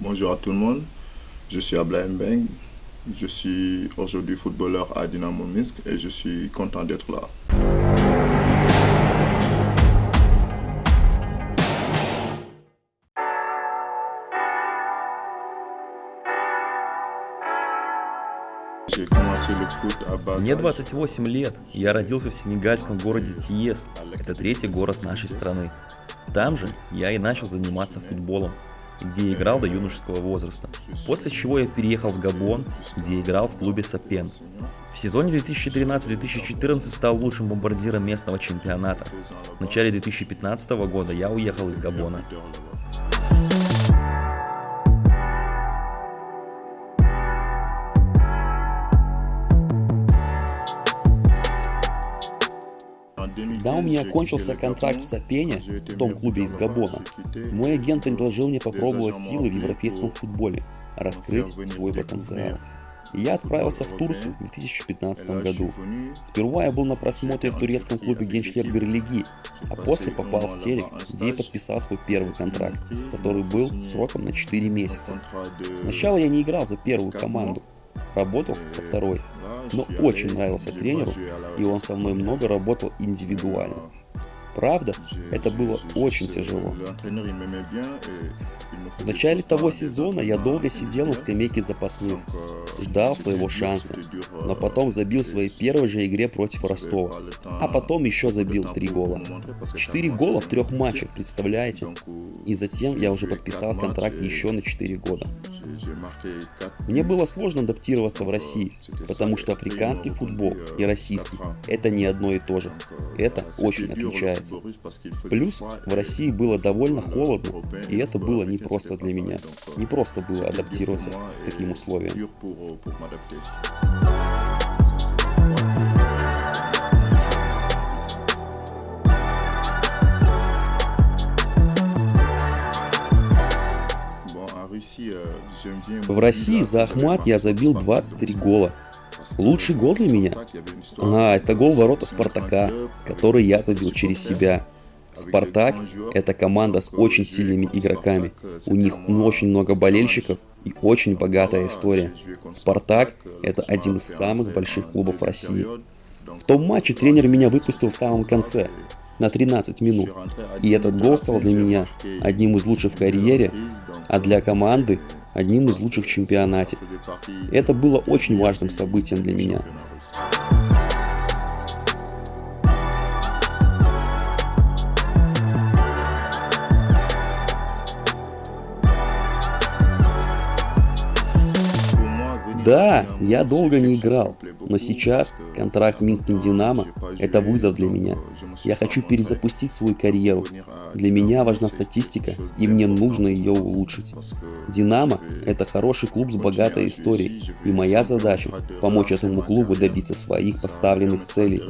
Bonjour à tout le monde, je suis Ablaïm Beng, je suis aujourd'hui footballeur à Dynamo Minsk et je suis content d'être là. Мне 28 лет, я родился в сенегальском городе Тиес, это третий город нашей страны. Там же я и начал заниматься футболом, где играл до юношеского возраста, после чего я переехал в Габон, где играл в клубе Сапен. В сезоне 2013-2014 стал лучшим бомбардиром местного чемпионата. В начале 2015 года я уехал из Габона. Когда у меня кончился контракт в Сапене, в том клубе из Габона, мой агент предложил мне попробовать силы в европейском футболе, раскрыть свой потенциал. Я отправился в Турцию в 2015 году. Сперва я был на просмотре в турецком клубе Генчлер Берлиги, а после попал в Терек, где и подписал свой первый контракт, который был сроком на 4 месяца. Сначала я не играл за первую команду, работал со второй, но очень нравился тренеру, и он со мной много работал индивидуально. Правда, это было очень тяжело. В начале того сезона я долго сидел на скамейке запасных, ждал своего шанса, но потом забил в своей первой же игре против Ростова, а потом еще забил три гола. Четыре гола в трех матчах, представляете? И затем я уже подписал контракт еще на 4 года. Мне было сложно адаптироваться в России, потому что африканский футбол и российский – это не одно и то же. Это очень отличается. Плюс в России было довольно холодно, и это было непросто для меня. Не просто было адаптироваться к таким условиям. В России за Ахмат я забил 23 гола. Лучший гол для меня? А, это гол ворота Спартака, который я забил через себя. Спартак – это команда с очень сильными игроками. У них очень много болельщиков и очень богатая история. Спартак – это один из самых больших клубов России. В том матче тренер меня выпустил в самом конце, на 13 минут. И этот гол стал для меня одним из лучших в карьере, а для команды одним из лучших в чемпионате. Это было очень важным событием для меня. Да, я долго не играл, но сейчас контракт с Минским Динамо – это вызов для меня. Я хочу перезапустить свою карьеру. Для меня важна статистика, и мне нужно ее улучшить. Динамо – это хороший клуб с богатой историей, и моя задача – помочь этому клубу добиться своих поставленных целей.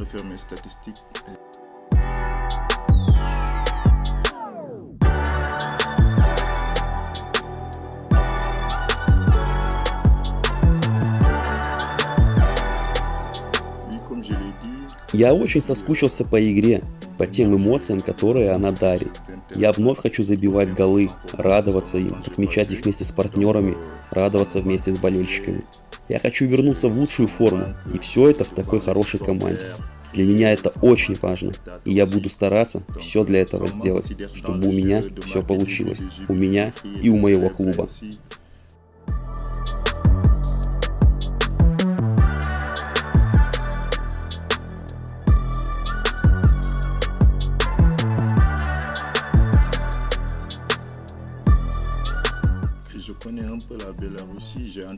Я очень соскучился по игре, по тем эмоциям, которые она дарит. Я вновь хочу забивать голы, радоваться им, отмечать их вместе с партнерами, радоваться вместе с болельщиками. Я хочу вернуться в лучшую форму, и все это в такой хорошей команде. Для меня это очень важно, и я буду стараться все для этого сделать, чтобы у меня все получилось, у меня и у моего клуба.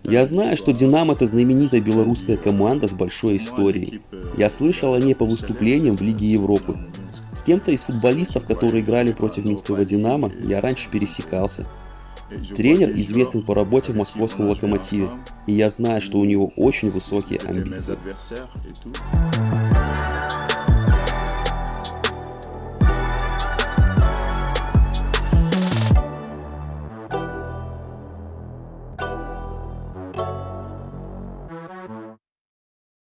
Я знаю, что «Динамо» — это знаменитая белорусская команда с большой историей. Я слышал о ней по выступлениям в Лиге Европы. С кем-то из футболистов, которые играли против Минского «Динамо», я раньше пересекался. Тренер известен по работе в московском «Локомотиве», и я знаю, что у него очень высокие амбиции.